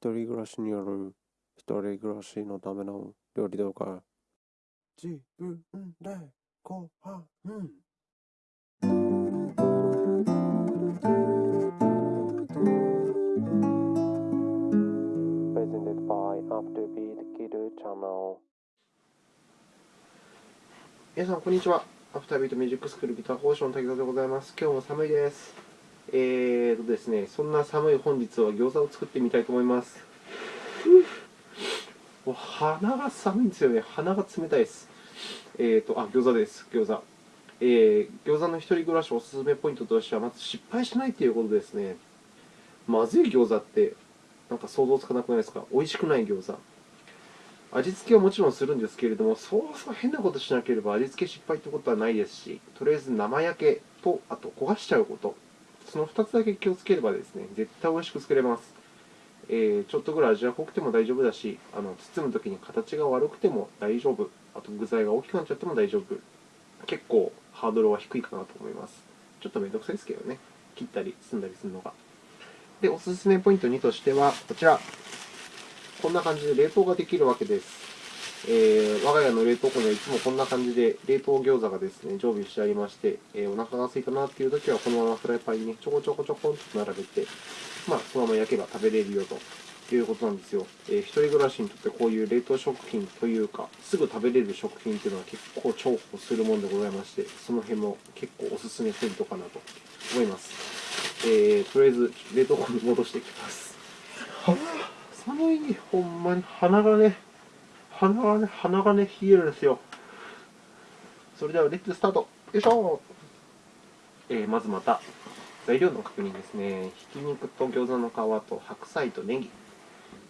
一人暮らしによる一人暮らしのための料理動画自分でご飯 Presented by Afterbeat Kidu Channel 皆さん、こんにちは。アフタービートミュージックスクールギター講師の滝沢でございます。今日も寒いです。えーとですね、そんな寒い本日は餃子を作ってみたいと思います。もう鼻が寒いんですよね。鼻が冷たいです。えーと、あ、餃子です。餃子。えー、餃子の一人暮らしおすすめポイントとしては、まず失敗しないということですね。まずい餃子って、なんか想像つかなくないですか？美味しくない餃子。味付けはもちろんするんですけれども、そうそう変なことしなければ味付け失敗ってことはないですし、とりあえず生焼けと、あと焦がしちゃうこと、その2つだけ気をつければですね、絶対美味しく作れます。えーちょっとぐらい味が濃くても大丈夫だし、あの包むときに形が悪くても大丈夫、あと具材が大きくなっちゃっても大丈夫、結構ハードルは低いかなと思います。ちょっとめんどくさいですけどね、切ったり包んだりするのが。で、おすすめポイント2としては、こちら。こんな感じで冷凍ができるわけです。えー我が家の冷凍庫にはいつもこんな感じで冷凍餃子がですね常備してありまして、えーお腹が空いたなっていう時はこのままフライパンにねちょこちょこちょこんと並べて、まあ、そのまま焼けば食べれるよということなんですよ。えー一人暮らしにとってこういう冷凍食品というか、すぐ食べれる食品っていうのは結構重宝するものでございまして、その辺も結構おすすめポイントかなと思います。えーとりあえず冷凍庫に戻していきます。はあ寒い、ほんまに鼻がね、鼻がね、鼻がね、冷えるんですよ。それでは、レッツスタートよいしょえーまずまた、材料の確認ですね。ひき肉と餃子の皮と白菜とネギっ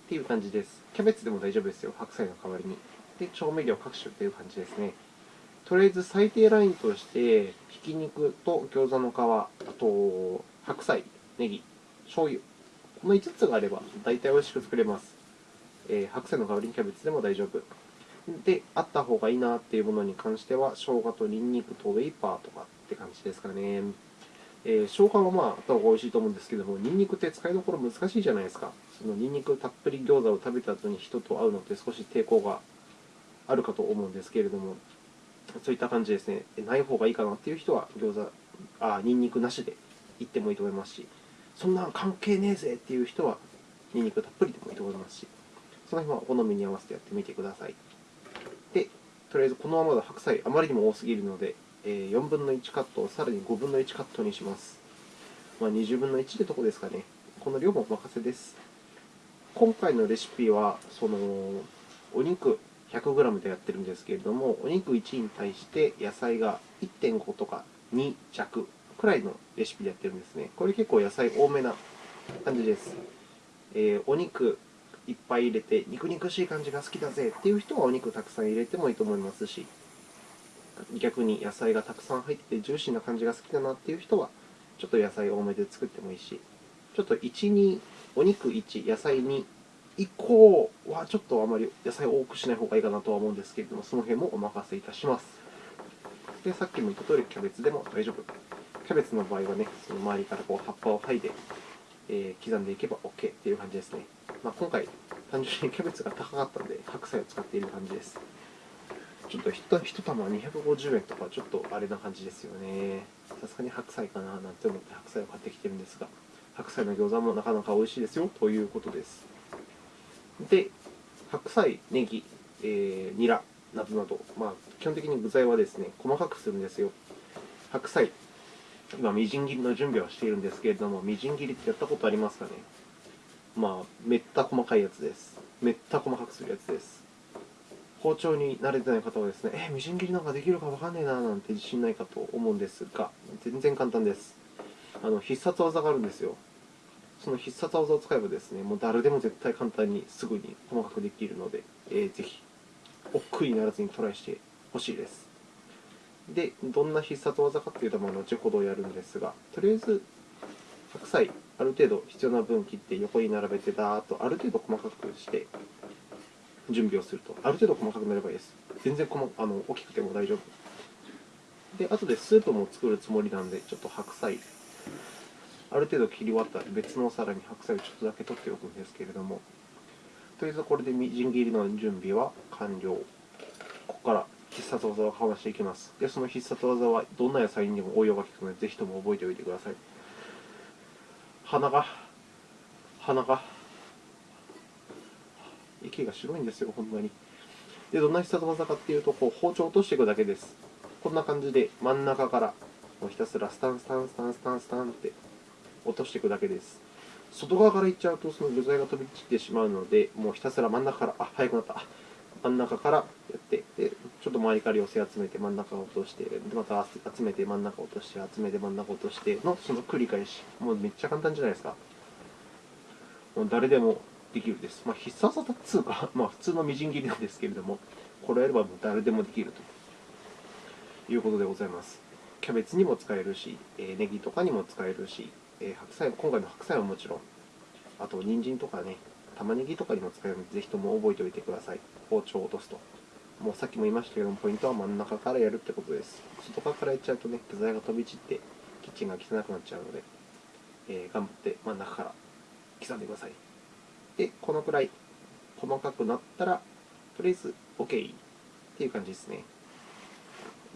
ていう感じです。キャベツでも大丈夫ですよ、白菜の代わりに。で、調味料各種っていう感じですね。とりあえず最低ラインとして、ひき肉と餃子の皮、あと白菜、ネギ、醤油。この5つがあれば大体美味しく作れます。えー白菜の代わりにキャベツでも大丈夫。で、あった方がいいなっていうものに関しては、生姜とニンニクとウェイパーとかって感じですかね。えー生姜はまああった方が美味しいと思うんですけども、ニンニクって使いどころ難しいじゃないですか。そのニンニクたっぷり餃子を食べた後に人と会うのって少し抵抗があるかと思うんですけれども、そういった感じですね。ない方がいいかなっていう人は、餃子、あ、ニンニクなしで行ってもいいと思いますし、そんな関係ねえぜっていう人は、ニンニクたっぷりでもいいと思いますし、その辺はお好みに合わせてやってみてください。で、とりあえずこのままだ白菜あまりにも多すぎるので、えー4分の1カットをさらに5分の1カットにします。まあ、20分の1ってとこですかね。この量もお任せです。今回のレシピは、その、お肉 100g でやってるんですけれども、お肉1に対して野菜が1.5とか2弱くらいのレシピでやってるんですね。これ結構野菜多めな感じです。えーお肉いっぱい入れて、肉肉しい感じが好きだぜっていう人はお肉たくさん入れてもいいと思いますし、逆に野菜がたくさん入っててジューシーな感じが好きだなっていう人は、ちょっと野菜多めで作ってもいいし、ちょっと1、2、お肉1、野菜2以降はちょっとあまり野菜多くしない方がいいかなとは思うんですけれども、その辺もお任せいたします。で、さっきも言った通り、キャベツでも大丈夫。キャベツの場合はね、その周りからこう葉っぱを剥いで、えー刻んでいけば OK っていう感じですね。まあ、今回、単純にキャベツが高かったので、白菜を使っている感じです。ちょっと1一玉250円とか、ちょっとあれな感じですよね。さすがに白菜かななんて思って白菜を買ってきてるんですが、白菜の餃子もなかなか美味しいですよということです。で、白菜、ネギ、えーニラなどなど、まあ、基本的に具材はですね、細かくするんですよ。白菜、今、みじん切りの準備はしているんですけれども、みじん切りってやったことありますかね？まあ、めった細かいやつです。めった細かくするやつです。包丁に慣れてない方はですね、え、みじん切りなんかできるかわかんねえななんて自信ないかと思うんですが、全然簡単です。あの必殺技があるんですよ。その必殺技を使えばですね、もう誰でも絶対簡単にすぐに細かくできるので、えーぜひ、億劫にならずにトライしてほしいです。で、どんな必殺技かっていうと、まあ、後ほどやるんですが、とりあえず、白菜、ある程度必要な分切って横に並べて、だーっとある程度細かくして、準備をすると、ある程度細かくなればいいです。全然細あの大きくても大丈夫。で、後でスープも作るつもりなんで、ちょっと白菜、ある程度切り終わったら別のお皿に白菜をちょっとだけ取っておくんですけれども、とりあえずこれでみじん切りの準備は完了。ここから必殺技をかましていきます。で、その必殺技はどんな野菜にも応用が効くので、ぜひとも覚えておいてください。鼻が、鼻が、息が白いんですよ、ほんまに。で、どんな必殺技かっていうと、こう包丁を落としていくだけです。こんな感じで真ん中からもうひたすらスタンスタンスタンスタンスタンって落としていくだけです。外側からいっちゃうとその具材が飛び散ってしまうので、もうひたすら真ん中から、あ、早くなった。真ん中からやって、で、ちょっと周りから寄せ集めて真ん中を落として、でまた集めて真ん中落として、集めて真ん中落としてのその繰り返し。もうめっちゃ簡単じゃないですか。もう誰でもできるです。まあ、必殺技っつうか、まあ、普通のみじん切りなんですけれども、これやればもう誰でもできるということでございます。キャベツにも使えるし、えーネギとかにも使えるし、えー白菜、今回の白菜はもちろん、あと人参とかね、玉ねぎとかにも使えるので、ぜひとも覚えておいてください。包丁を落とすと。もうさっきも言いましたけども、ポイントは真ん中からやるってことです。外側からやっちゃうとね、具材が飛び散って、キッチンが汚くなっちゃうので、えー頑張って真ん中から刻んでください。で、このくらい細かくなったら、とりあえず OK っていう感じですね。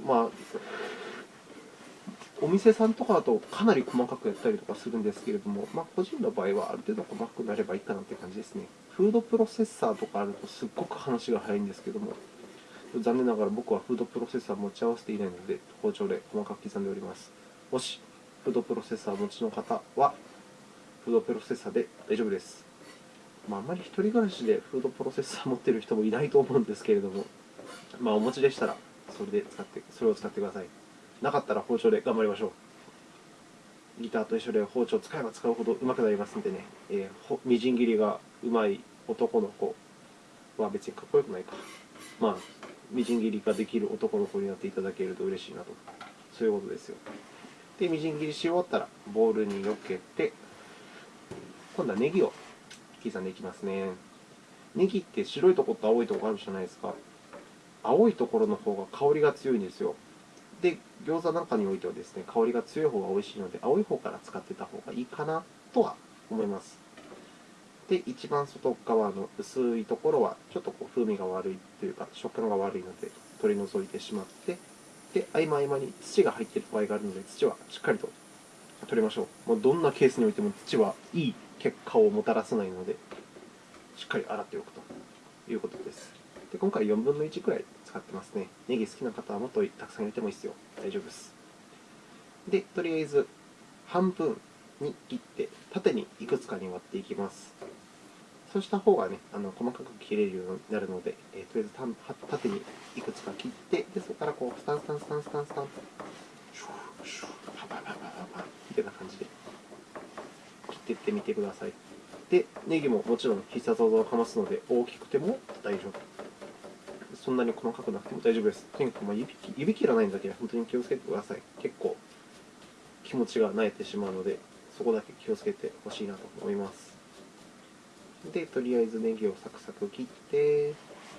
まあ、お店さんとかだとかなり細かくやったりとかするんですけれども、まあ、個人の場合はある程度細かくなればいいかなっていう感じですね。フードプロセッサーとかあるとすっごく話が早いんですけども、残念ながら僕はフードプロセッサー持ち合わせていないので、包丁で細かく刻んでおります。もし、フードプロセッサー持ちの方は、フードプロセッサーで大丈夫です。まあ、あまり一人暮らしでフードプロセッサー持ってる人もいないと思うんですけれども、まあ、お持ちでしたら、それで使って、それを使ってください。なかったら包丁で頑張りましょう。ギターと一緒で包丁を使えば使うほど上手くなりますんでね、えーみじん切りが上手い男の子は別にかっこよくないか。まあ、みじん切りができる男の子になっていただけると嬉しいなと。そういうことですよ。で、みじん切りし終わったら、ボウルによけて、今度はネギを刻んでいきますね。ネギって白いところと青いところあるじゃないですか。青いところの方が香りが強いんですよ。で、餃子なんかにおいてはですね、香りが強い方が美味しいので、青い方から使ってた方がいいかなとは思います。で、一番外側の薄いところは、ちょっとこう風味が悪いというか、食感が悪いので、取り除いてしまって、で、合間合間に土が入っている場合があるので、土はしっかりと取りましょう。もうどんなケースにおいても土はいい結果をもたらさないので、しっかり洗っておくということです。で今回4分の1くらい使ってますね。ネギ好きな方はもっとたくさん入れてもいいですよ。大丈夫です。で、とりあえず半分に切って縦にいくつかに割っていきます。そうした方がね、あの細かく切れるようになるので、えーとりあえずた縦にいくつか切って、でそこからこうスタンスタンスタンスタンスタンと、シューシューパパパパパパみたいな感じで切っていってみてください。で、ネギももちろん必殺技をかますので、大きくても大丈夫。そんなに細かくなくても大丈夫です。とにかく指指切らないんだけは本当に気をつけてください。結構気持ちが慣れてしまうので、そこだけ気をつけてほしいなと思います。で、とりあえずネギをサクサク切って、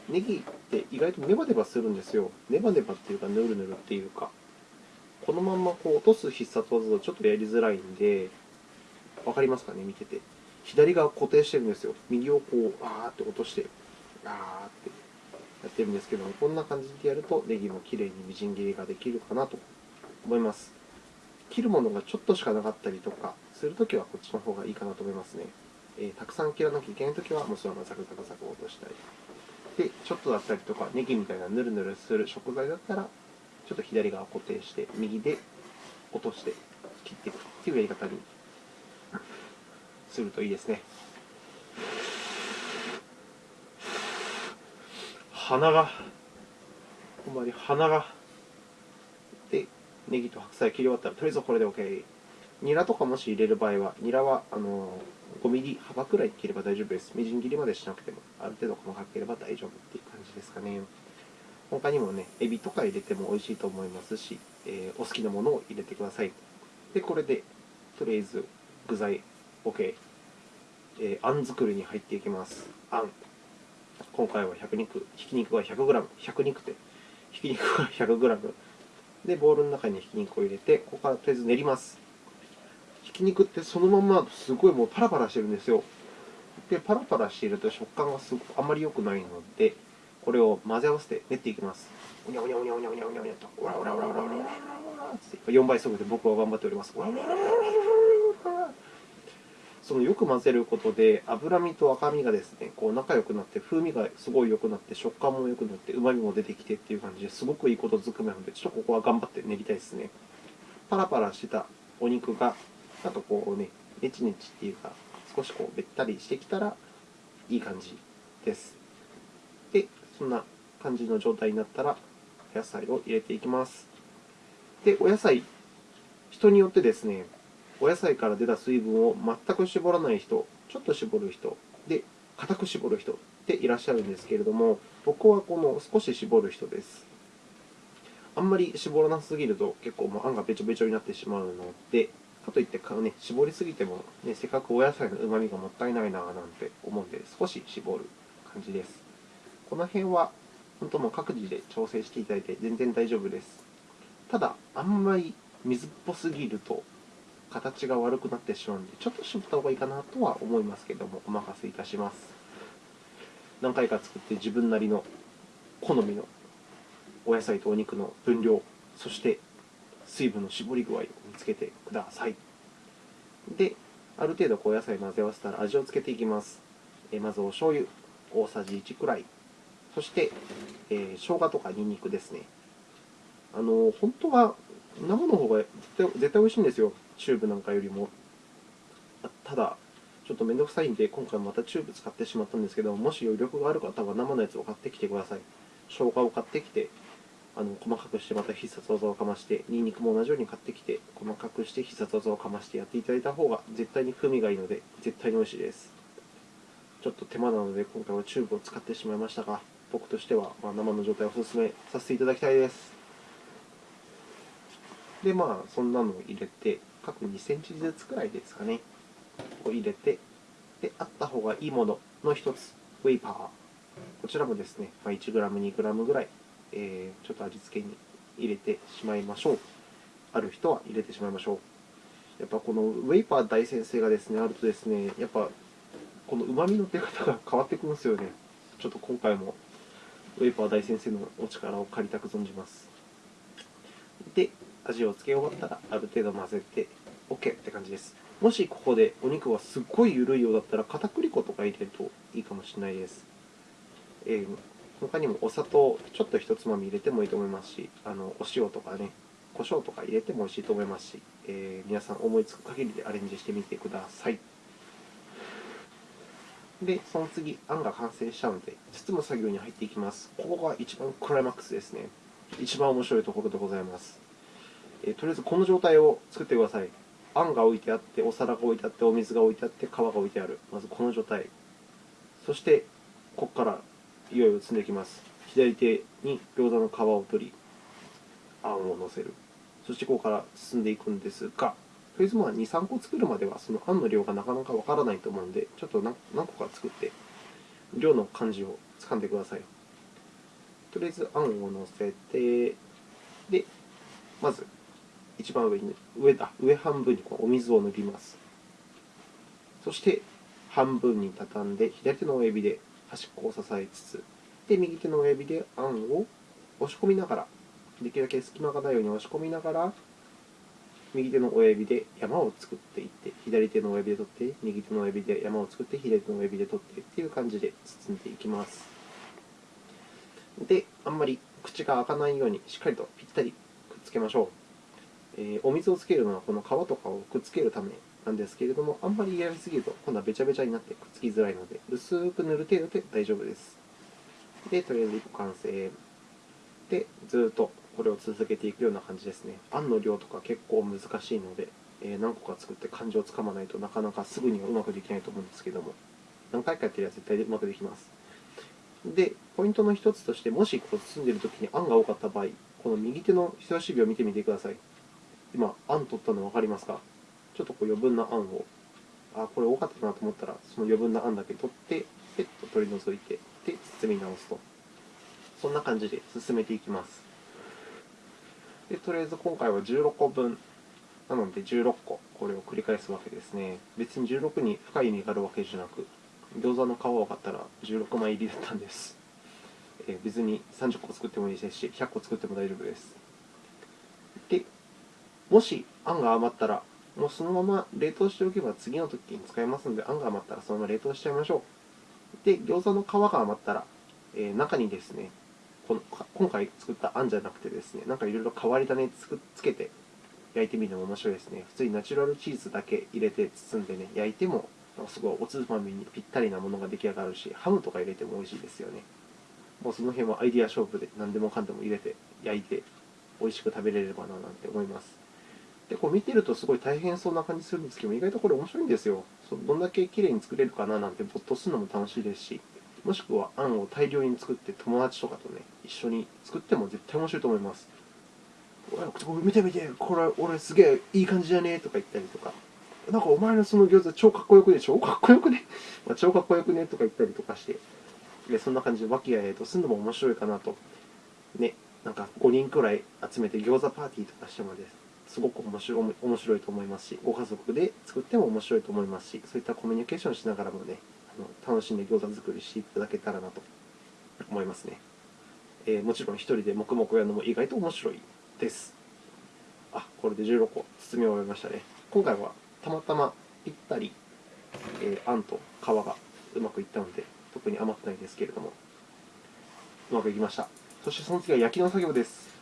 ネギって意外とネバネバするんですよ。ネバネバっていうか、ヌルヌルっていうか、このままこう落とす必殺技だとちょっとやりづらいんで、わかりますかね、見てて。左側固定してるんですよ。右をこう、あーって落として、あーってやってるんですけども、こんな感じでやると、ネギも綺麗にみじん切りができるかなと思います。切るものがちょっとしかなかったりとかするときは、こっちの方がいいかなと思いますね。えー、たくさん切らなきゃいけないときは、もうそのままザクザクザク落としたり。で、ちょっとだったりとか、ネギみたいなヌルヌルする食材だったら、ちょっと左側固定して、右で落として切っていくっていうやり方にするといいですね。鼻が、ほんまに鼻が。で、ネギと白菜切り終わったら、とりあえずこれで OK。ニラとかもし入れる場合は、ニラは、あのー5ミリ幅くらい切れば大丈夫です。みじん切りまでしなくても、ある程度細かければ大丈夫っていう感じですかね。他にもね、エビとか入れても美味しいと思いますし、えー、お好きなものを入れてください。で、これで、とりあえず具材 OK。えー、あん作りに入っていきます。あん。今回は100肉、ひき肉が 100g、100肉って、ひき肉が 100g。で、ボウルの中にひき肉を入れて、ここからとりあえず練ります。ひき肉ってそのまますごいもうパラパラしてるんですよ。でパラパラしていると食感がすごくあまり良くないのでこれを混ぜ合わせて練っていきますうにゃうにゃうにゃうにゃうにゃうにゃうにゃとうらうらうらうらうらうら4倍速で僕は頑張っておりますそのよく混ぜることで脂身と赤身がですねこう仲良くなって風味がすごい良くなって食感も良くなって旨味も出てきてっていう感じですごくいいことずくめなのでちょっとここは頑張って練りたいですねパラパラしてたお肉がなんかこうねネチネチっていうか少しこうべったりしてきたらいい感じです。でそんな感じの状態になったらお野菜を入れていきます。でお野菜人によってですねお野菜から出た水分を全く絞らない人ちょっと絞る人で固く絞る人っていらっしゃるんですけれども僕はこの少し絞る人です。あんまり絞らなすぎると結構もうあんがべちょべちょになってしまうのでかといってか、ね、絞りすぎても、ね、せっかくお野菜のうまみがもったいないななんて思うんで少し絞る感じです。この辺は本当もう各自で調整していただいて全然大丈夫です。ただあんまり水っぽすぎると形が悪くなってしまうのでちょっと絞った方がいいかなとは思いますけどもお任せいたします。何回か作って自分なりの好みのお野菜とお肉の分量そして水分の絞り具合を見つけてください。である程度こう野菜混ぜ合わせたら味をつけていきます。えまずお醤油大さじ1くらい。そして、えー、生姜とかニンニクですね。あの本当は生の方が絶対絶対美味しいんですよ。チューブなんかよりも。ただちょっとめんどくさいんで今回またチューブ使ってしまったんですけどもし余力がある方は生のやつを買ってきてください。生姜を買ってきてあの細かくしてまた必殺技をかましてニンニクも同じように買ってきて細かくして必殺技をかましてやっていただいた方が絶対に風味がいいので絶対に美味しいです。ちょっと手間なので今回はチューブを使ってしまいましたが僕としてはまあ生の状態をお勧めさせていただきたいです。でまあそんなのを入れて各2センチずつくらいですかね。を入れてであった方がいいものの一つウェイパー。こちらもですね、ま、1g、2g ぐらい、えー、ちょっと味付けに入れてしまいましょう。ある人は入れてしまいましょう。やっぱこのウェイパー大先生がですねあるとですねやっぱこの旨味の出方が変わってくるんですよね。ちょっと今回もウェイパー大先生のお力を借りたく存じます。で味をつけ終わったらある程度混ぜて OK って感じです。もしここでお肉がすっごい緩いようだったら片栗粉とか入れるといいかもしれないです、えー、他にもお砂糖ちょっと一つまみ入れてもいいと思いますしあのお塩とかね胡椒とか入れても美味しいと思いますし、えー、皆さん思いつく限りでアレンジしてみてください。でその次あんが完成したので包む作業に入っていきます。ここが一番クライマックスですね。一番面白いところでございます。えー、とりあえずこの状態を作ってください。あんが置いてあってお皿が置いてあってお水が置いてあって皮が置いてある。まずこの状態。そしてここからいよいよ積んできます。左手に餃子の皮を取りあんを乗せる。そしてここから進んでいくんですがとりあえずまあ23個作るまではそのあんの量がなかなかわからないと思うんでちょっと何個か作って量の感じをつかんでください。とりあえずあんを乗せてでまず一番上に上だ上半分にこうお水を塗ります。そして半分に畳んで左手の親指で端っこを支えつつで右手の親指であんを押し込みながらできるだけ隙間がないように押し込みながら右手の親指で山を作っていって左手の親指で取って右手の親指で山を作って左手の親指で取ってっていう感じで包んでいきます。であんまり口が開かないようにしっかりとぴったりくっつけましょう。えー、お水をつけるのはこの皮とかをくっつけるためなんですけれどもあんまりやりすぎると今度はべちゃべちゃになってくっつきづらいので薄く塗る程度で大丈夫です。でとりあえず1個完成。でずっとこれを続けていくような感じですね。あんの量とか結構難しいので、えー、何個か作って感情をつかまないとなかなかすぐにはうまくできないと思うんですけども。何回かやってりゃ絶対うまくできます。でポイントの一つとしてもしこう包んでいる時にあんが多かった場合この右手の人差し指を見てみてください。今、あん取ったの分かりますか？ちょっとこう余分なあんを、あ、これ多かったなと思ったら、その余分なあんだけ取って、ペッと取り除いて、で、包み直すと。そんな感じで進めていきます。で、とりあえず今回は16個分。なので16個、これを繰り返すわけですね。別に16に深い意味があるわけじゃなく、餃子の皮を買ったら16枚入りだったんです、え別に30個作ってもいいですし100個作っても大丈夫ですでもしあんが余ったらもうそのまま冷凍しておけば次の時に使えますのであんが余ったらそのまま冷凍しちゃいましょう。で餃子の皮が余ったら、えー中にですねこの今回作ったあんじゃなくてですねなんかいろいろ変わり種つくつけて焼いてみるのも面白いですね。普通にナチュラルチーズだけ入れて包んでね焼いてもすごいおつまみにぴったりなものが出来上がるしハムとか入れても美味しいですよね。もうその辺はアイディア勝負で何でもかんでも入れて焼いて美味しく食べれればななんて思います。でこう見てるとすごい大変そうな感じするんですけど意外とこれ面白いんですよ。そどんだけ綺麗に作れるかななんて没頭するのも楽しいですし。もしくはあんを大量に作って友達とかとね一緒に作っても絶対面白いと思います。見て見てこれ俺すげえいい感じじゃねとか言ったりとか。なんかお前のその餃子超かっこよくね超かっこよくね、ま、超かっこよくね とか言ったりとかして。でそんな感じで和気あいあいとするのも面白いかなと。ねなんか5人くらい集めて餃子パーティーとかしてもです。すごく面白いと思いますしご家族で作っても面白いと思いますしそういったコミュニケーションしながらもねあの楽しんで餃子作りしていただけたらなと思いますね、えーもちろん一人で黙々やるのも意外と面白いです。あこれで16個包み終えましたね。今回はたまたまぴったり、えーあんと皮がうまくいったので特に余ってないですけれどもうまくいきました。そしてその次は焼きの作業です。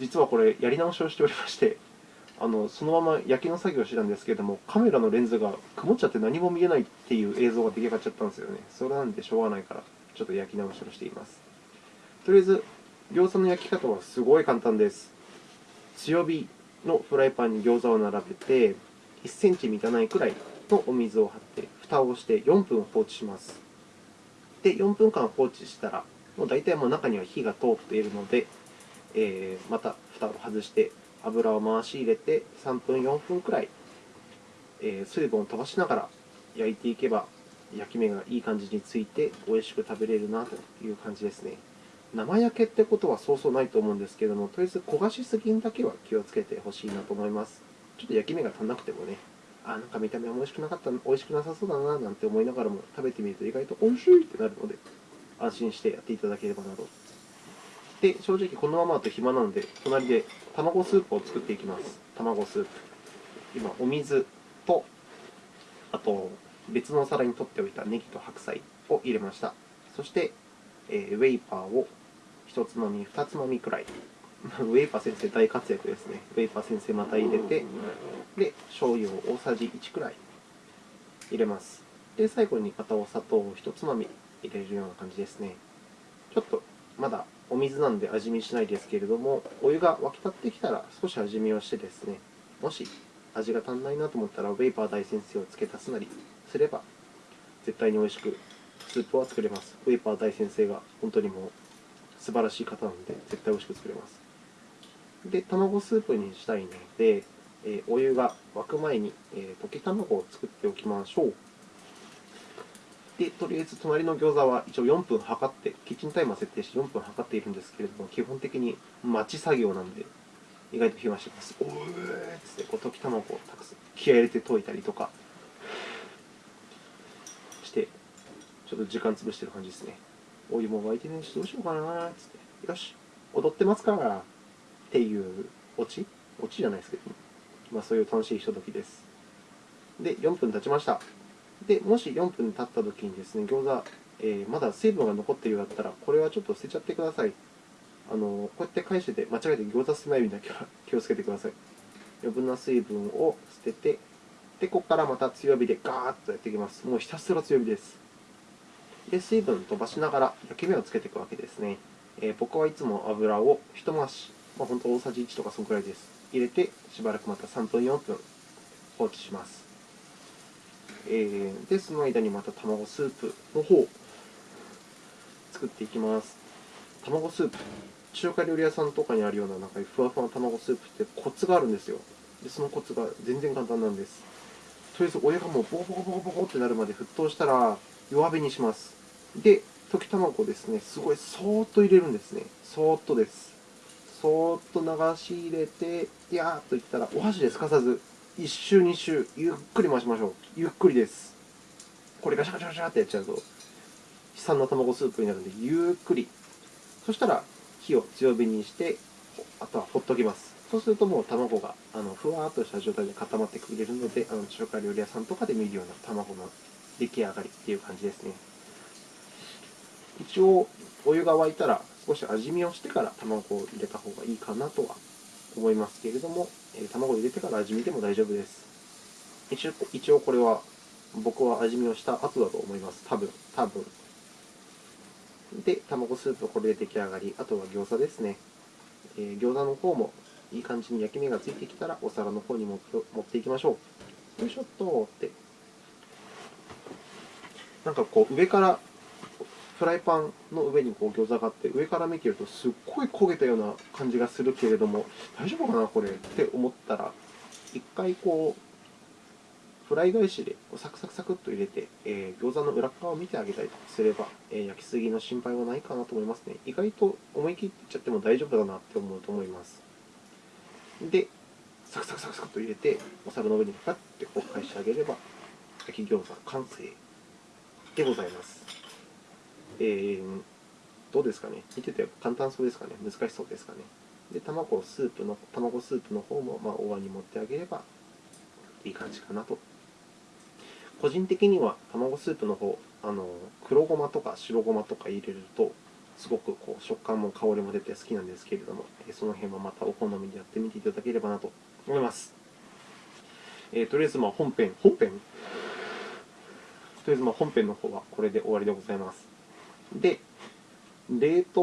実はこれやり直しをしておりましてあのそのまま焼きの作業をしてたんですけれどもカメラのレンズが曇っちゃって何も見えないっていう映像が出来上がっちゃったんですよね。それなんでしょうがないからちょっと焼き直しをしています。とりあえず餃子の焼き方はすごい簡単です。強火のフライパンに餃子を並べて1センチ満たないくらいのお水を張って蓋をして4分放置します。で4分間放置したらもう大体もう中には火が通っているので、えーまた蓋を外して油を回し入れて3分4分くらい、えー水分を飛ばしながら焼いていけば焼き目がいい感じについて美味しく食べれるなという感じですね。生焼けってことはそうそうないと思うんですけどもとりあえず焦がしすぎにだけは気をつけてほしいなと思います。ちょっと焼き目が足んなくてもねあなんか見た目は美味しくなかった美味しくなさそうだななんて思いながらも食べてみると意外と美味しいってなるので安心してやっていただければなとで正直このままだと暇なので隣で卵スープを作っていきます。卵スープ。今お水とあと別のお皿に取っておいたネギと白菜を入れました。そして、えーウェイパーを1つまみ2つまみくらい。ウェイパー先生大活躍ですね。ウェイパー先生また入れてで醤油を大さじ1くらい入れます。で最後にまたお砂糖を1つまみ入れるような感じですね。ちょっとまだお水なんで味見しないですけれどもお湯が沸き立ってきたら少し味見をしてですねもし味が足んないなと思ったらウェイパー大先生を付け足すなりすれば絶対に美味しくスープは作れます。ウェイパー大先生が本当にもう素晴らしい方なので絶対美味しく作れます。で卵スープにしたいので、えお湯が沸く前に、え溶き卵を作っておきましょう。でとりあえず隣の餃子は一応4分測ってキッチンタイマー設定して4分測っているんですけれども基本的に待ち作業なんで意外と暇してます。おーっつってこう溶き卵をたくさん気合入れて溶いたりとかしてちょっと時間潰してる感じですね。お湯も沸いてねえしどうしようかなっつって。よし踊ってますからっていうオチ？オチじゃないですけど、まあ、そういう楽しいひとときです。で4分経ちました。でもし4分経った時にですね餃子、えーまだ水分が残っているようだったらこれはちょっと捨てちゃってください。あのこうやって返してて間違えて餃子捨てないようにだけは 気をつけてください。余分な水分を捨ててでここからまた強火でガーッとやっていきます。もうひたすら強火です。で水分飛ばしながら焼き目をつけていくわけですね、えー僕はいつも油を一回し、まあ、本当大さじ1とかそのくらいです。入れてしばらくまた3分4分放置します。えーでその間にまた卵スープの方作っていきます。卵スープ。中華料理屋さんとかにあるようななんかふわふわの卵スープってコツがあるんですよ。でそのコツが全然簡単なんです。とりあえずお湯がもうボコボコボコボコってなるまで沸騰したら弱火にします。で溶き卵をですね。すごいそーっと入れるんですね。そーっとです。そーっと流し入れていやーっといったらお箸ですかさず。1周2周ゆっくり回しましょう。ゆっくりです。これガシャガシャガシャってやっちゃうと悲惨な卵スープになるのでゆっくり。そしたら火を強火にしてあとはほっときます。そうするともう卵があのふわーっとした状態で固まってくれるのであの中華料理屋さんとかで見るような卵の出来上がりっていう感じですね。一応お湯が沸いたら少し味見をしてから卵を入れた方がいいかなとは思いますけれども、え卵を入れてから味見でも大丈夫です。一応一応これは僕は味見をした後だと思います。多分多分。で卵スープこれで出来上がり。あとは餃子ですね、えー餃子の方もいい感じに焼き目がついてきたらお皿の方に持って持っていきましょう。よいしょっとって。なんかこう上からフライパンの上にこう餃子があって上から見てるとすっごい焦げたような感じがするけれども大丈夫かなこれって思ったら一回こうフライ返しでサクサクサクっと入れて、えー餃子の裏側を見てあげたりすれば、えー焼きすぎの心配はないかなと思いますね。意外と思い切っていっちゃっても大丈夫だなって思うと思います。でサクサクサクサクっと入れてお皿の上にパッてこう返してあげれば焼き餃子完成でございます。えー、どうですかね。見てて簡単そうですかね。難しそうですかね。で卵スープの卵スープの方もまあお椀に持ってあげればいい感じかなと。個人的には卵スープの方あの黒ごまとか白ごまとか入れるとすごくこう食感も香りも出て好きなんですけれどもその辺はまたお好みでやってみていただければなと。思います、えーとりあえずまあ本編本編。とりあえずまあ本編の方はこれで終わりでございます。で冷凍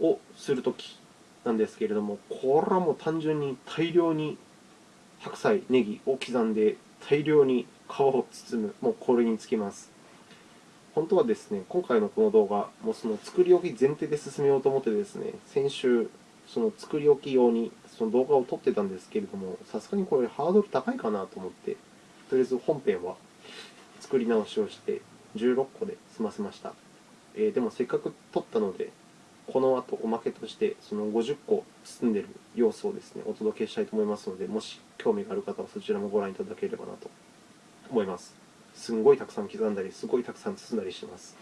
をするときなんですけれどもこれはもう単純に大量に白菜ネギを刻んで大量に皮を包むもうこれにつきます。本当はですね今回のこの動画もうその作り置き前提で進めようと思ってですね先週その作り置き用にその動画を撮ってたんですけれどもさすがにこれハードル高いかなと思ってとりあえず本編は作り直しをして16個で済ませました。えーでもせっかく撮ったのでこの後おまけとしてその50個包んでる様子をですねお届けしたいと思いますのでもし興味がある方はそちらもご覧いただければなと思います。すんごいたくさん刻んだりすごいたくさん包んだりしてます。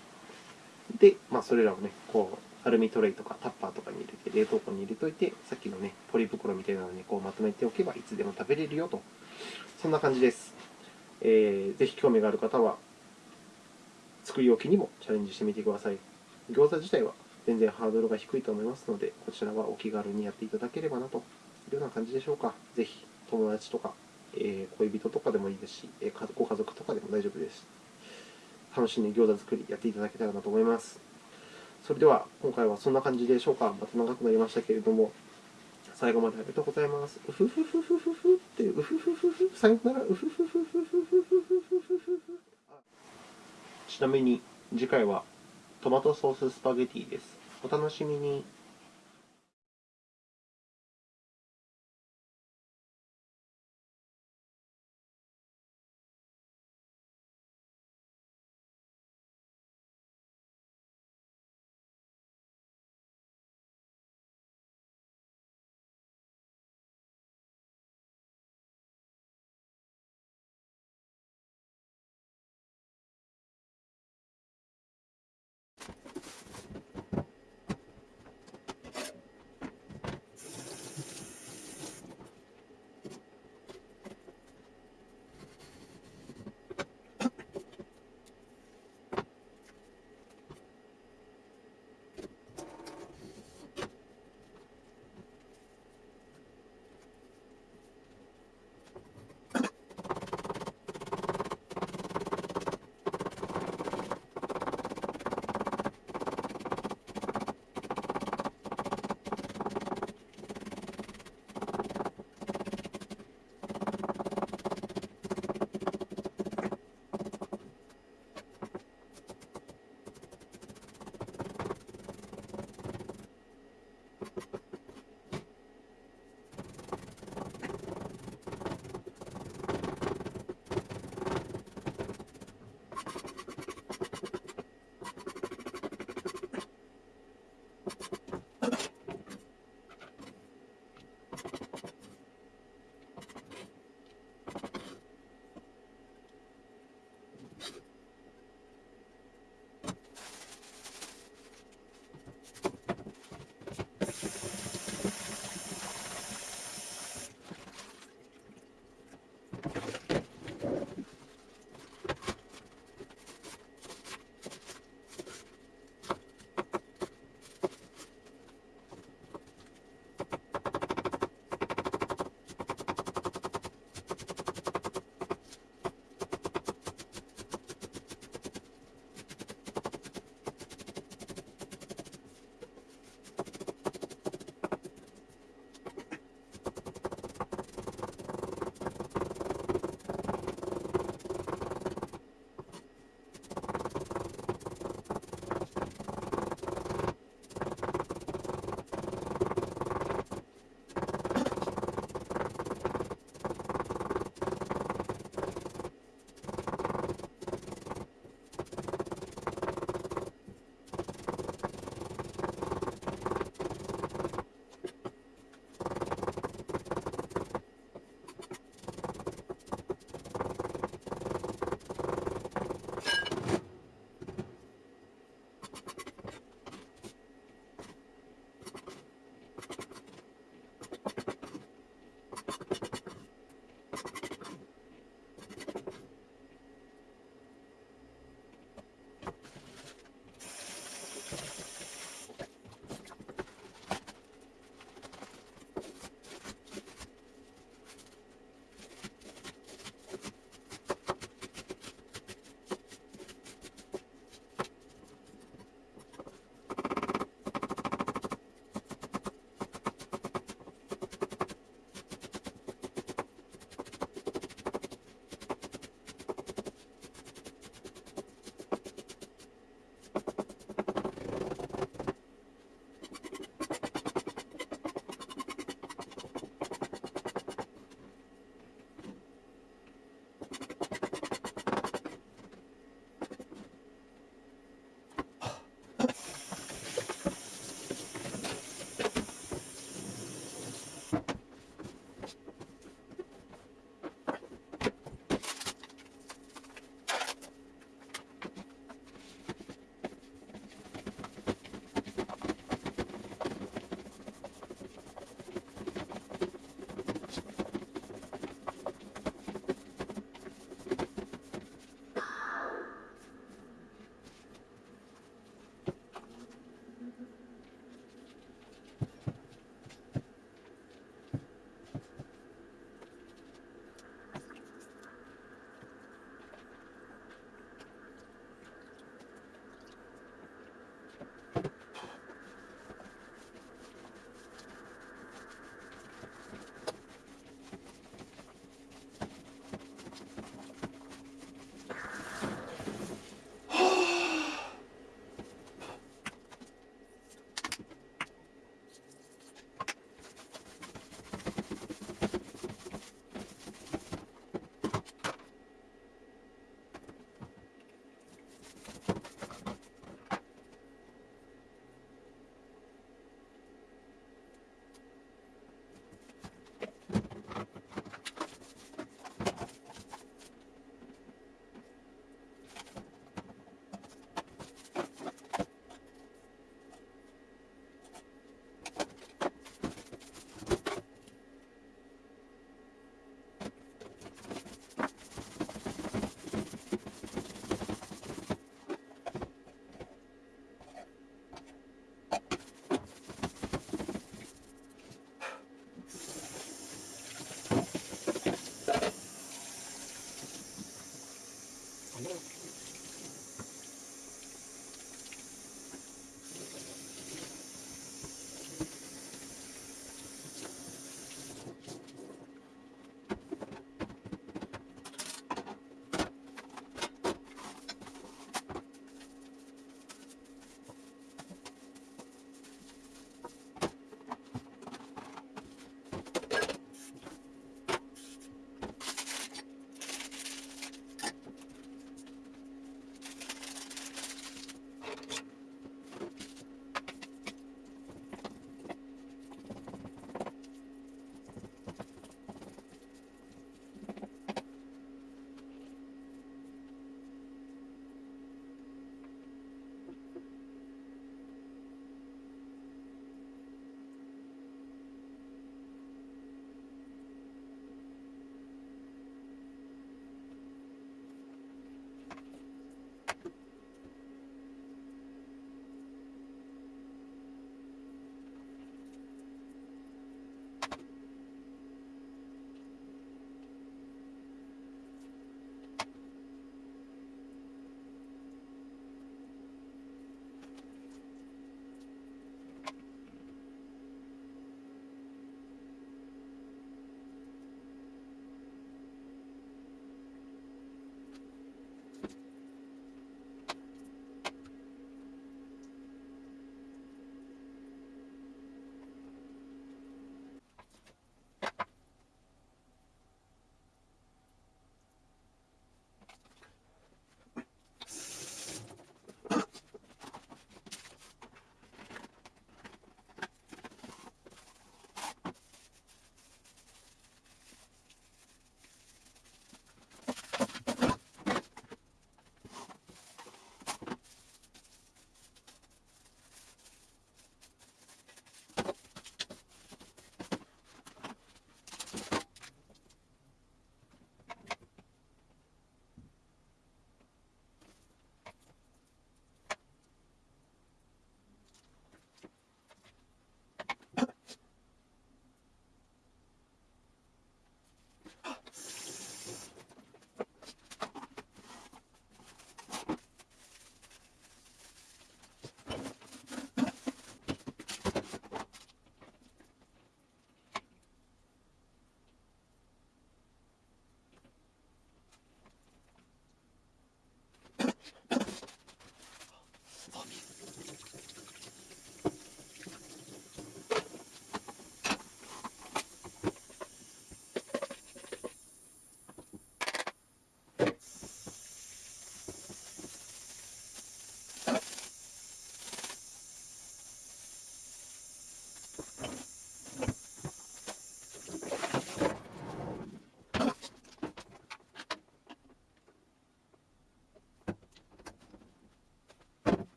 で、まあ、それらをねこうアルミトレイとかタッパーとかに入れて冷凍庫に入れといてさっきのねポリ袋みたいなのにこうまとめておけばいつでも食べれるよと。そんな感じです、えーぜひ興味がある方は作り置きにもチャレンジしてみてください。餃子自体は全然ハードルが低いと思いますのでこちらはお気軽にやっていただければなというような感じでしょうか。ぜひ友達とか、え恋人とかでもいいですし、えご家族とかでも大丈夫です。楽しんで餃子作りやっていただけたらなと思います。それでは今回はそんな感じでしょうか。また長くなりましたけれども最後までありがとうございます。うふふふふふふってうふふふふさよならうふふふふふふふふふふちなみに次回はトマトソーススパゲティです。お楽しみに。